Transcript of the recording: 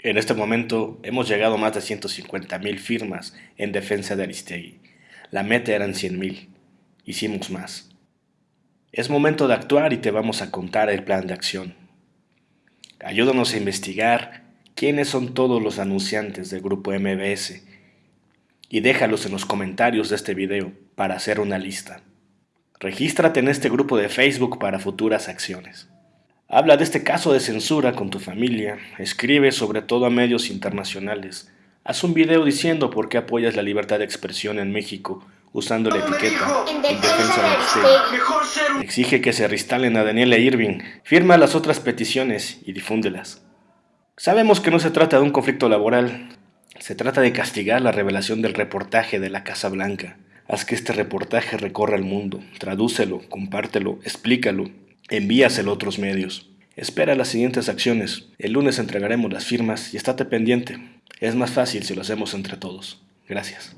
En este momento hemos llegado a más de 150.000 firmas en defensa de Aristegui. La meta eran 100.000. Hicimos más. Es momento de actuar y te vamos a contar el plan de acción. Ayúdanos a investigar quiénes son todos los anunciantes del grupo MBS y déjalos en los comentarios de este video para hacer una lista. Regístrate en este grupo de Facebook para futuras acciones. Habla de este caso de censura con tu familia, escribe sobre todo a medios internacionales, haz un video diciendo por qué apoyas la libertad de expresión en México usando la etiqueta en defensa de Exige que se reinstalen a Daniela Irving, firma las otras peticiones y difúndelas. Sabemos que no se trata de un conflicto laboral, se trata de castigar la revelación del reportaje de la Casa Blanca. Haz que este reportaje recorra el mundo, tradúcelo, compártelo, explícalo. Envíaselo a otros medios. Espera las siguientes acciones. El lunes entregaremos las firmas y estate pendiente. Es más fácil si lo hacemos entre todos. Gracias.